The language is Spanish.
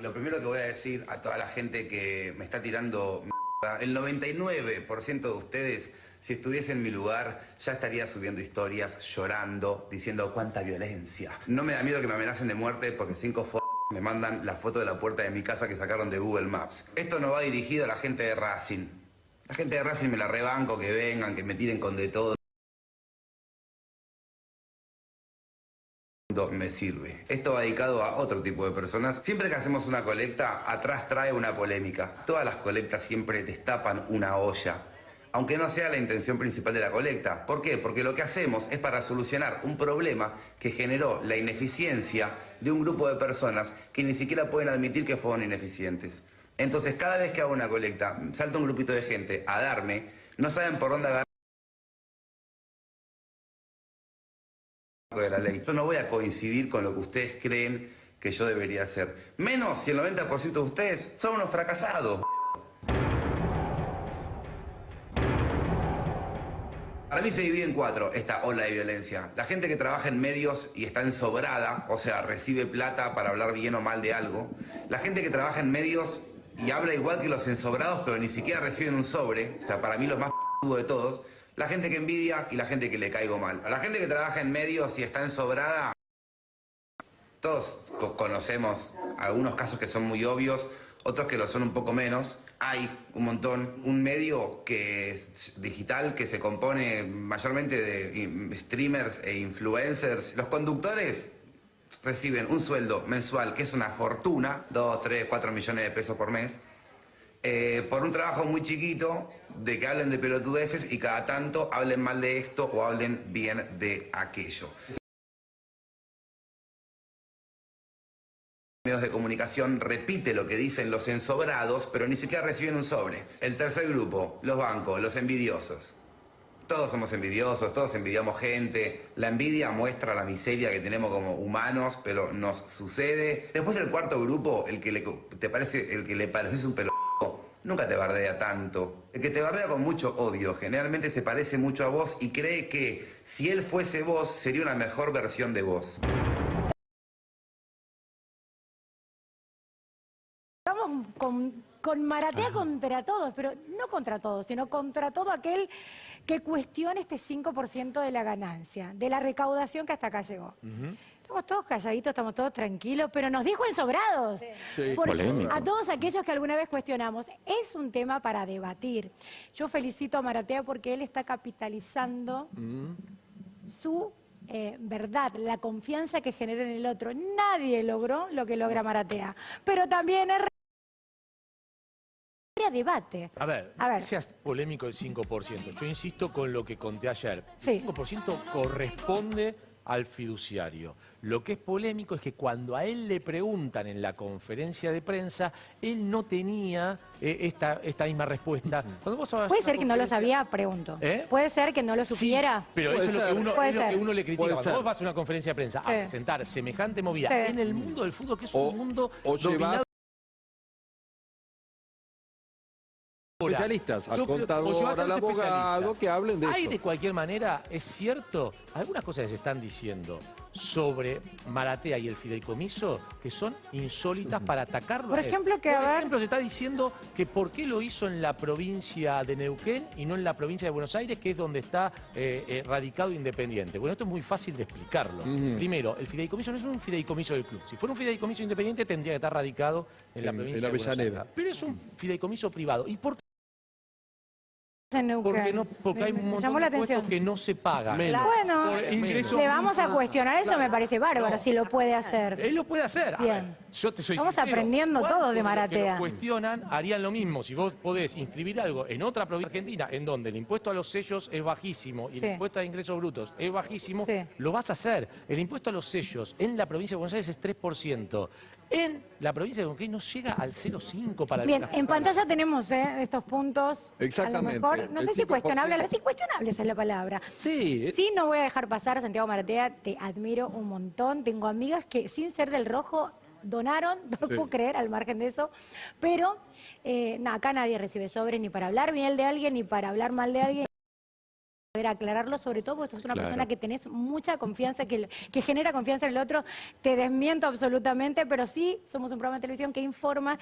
Lo primero que voy a decir a toda la gente que me está tirando mierda, el 99% de ustedes, si estuviese en mi lugar, ya estaría subiendo historias, llorando, diciendo cuánta violencia. No me da miedo que me amenacen de muerte porque cinco f me mandan la foto de la puerta de mi casa que sacaron de Google Maps. Esto no va dirigido a la gente de Racing. La gente de Racing me la rebanco, que vengan, que me tiren con de todo. Me sirve. Esto va dedicado a otro tipo de personas. Siempre que hacemos una colecta, atrás trae una polémica. Todas las colectas siempre destapan una olla. Aunque no sea la intención principal de la colecta. ¿Por qué? Porque lo que hacemos es para solucionar un problema que generó la ineficiencia de un grupo de personas que ni siquiera pueden admitir que fueron ineficientes. Entonces, cada vez que hago una colecta, salta un grupito de gente a darme, no saben por dónde agarrar. De la ley. Yo no voy a coincidir con lo que ustedes creen que yo debería hacer. Menos si el 90% de ustedes son unos fracasados. Para mí se divide en cuatro esta ola de violencia. La gente que trabaja en medios y está ensobrada, o sea, recibe plata para hablar bien o mal de algo. La gente que trabaja en medios y habla igual que los ensobrados, pero ni siquiera reciben un sobre. O sea, para mí los más de todos la gente que envidia y la gente que le caigo mal. A la gente que trabaja en medios y está ensobrada, todos conocemos algunos casos que son muy obvios, otros que lo son un poco menos. Hay un montón, un medio que digital que se compone mayormente de streamers e influencers. Los conductores reciben un sueldo mensual que es una fortuna, 2, 3, 4 millones de pesos por mes. Eh, por un trabajo muy chiquito de que hablen de pelotudeces y cada tanto hablen mal de esto o hablen bien de aquello. medios de comunicación repite lo que dicen los ensobrados, pero ni siquiera reciben un sobre. El tercer grupo, los bancos, los envidiosos. Todos somos envidiosos, todos envidiamos gente. La envidia muestra la miseria que tenemos como humanos, pero nos sucede. Después el cuarto grupo, el que le, te parece, el que le pareces un pelo nunca te bardea tanto. El que te bardea con mucho odio generalmente se parece mucho a vos y cree que si él fuese vos sería una mejor versión de vos. Con, con Maratea contra todos, pero no contra todos, sino contra todo aquel que cuestione este 5% de la ganancia, de la recaudación que hasta acá llegó. Estamos todos calladitos, estamos todos tranquilos, pero nos dijo ensobrados. Sí. a todos aquellos que alguna vez cuestionamos, es un tema para debatir. Yo felicito a Maratea porque él está capitalizando mm. su eh, verdad, la confianza que genera en el otro. Nadie logró lo que logra Maratea, pero también es debate. A ver, a ver, seas polémico el 5%. Yo insisto con lo que conté ayer. El 5% corresponde al fiduciario. Lo que es polémico es que cuando a él le preguntan en la conferencia de prensa, él no tenía eh, esta, esta misma respuesta. Puede ser que no lo sabía, pregunto. ¿Eh? Puede ser que no lo supiera. pero eso es lo, que uno, le critica. cuando vos vas a una conferencia de prensa a presentar semejante movida en el mundo del fútbol, que es un mundo dominado especialistas, al contador, al abogado, que hablen de Hay de cualquier manera, es cierto, algunas cosas que se están diciendo sobre Maratea y el fideicomiso que son insólitas para atacarlo. Por ejemplo, que Por ejemplo, se está diciendo que por qué lo hizo en la provincia de Neuquén y no en la provincia de Buenos Aires, que es donde está eh, eh, radicado Independiente. Bueno, esto es muy fácil de explicarlo. Primero, el fideicomiso no es un fideicomiso del club. Si fuera un fideicomiso independiente tendría que estar radicado en, la provincia de Buenos Aires. Pero es un fideicomiso privado. ¿Y por qué? Porque, no, porque hay un montón de impuestos que no se pagan. Bueno, le vamos a cuestionar eso, me parece bárbaro, si lo puede hacer. Él lo puede hacer. Bien. yo te soy Estamos aprendiendo todo de Maratea. Si cuestionan, harían lo mismo. Si vos podés inscribir algo en otra provincia argentina, en donde el impuesto a los sellos es bajísimo y el impuesto a ingresos brutos es bajísimo, lo vas a hacer. El impuesto a los sellos en la provincia de Buenos Aires es 3%. En la provincia de Neuquén no llega al 0,5 para Bien, en pantalla tenemos eh, estos puntos. Exactamente. A lo mejor, no sé si cuestionable, sí, cuestionable esa es la palabra. Sí. Sí, no voy a dejar pasar a Santiago Maratea, te admiro un montón. Tengo amigas que sin ser del rojo donaron, no lo puedo creer al margen de eso, pero eh, acá nadie recibe sobres ni para hablar bien de alguien ni para hablar mal de alguien. Poder aclararlo, sobre todo porque sos una Claro. persona que tenés mucha confianza, que, que genera confianza en el otro. Te desmiento absolutamente, pero sí somos un programa de televisión que informa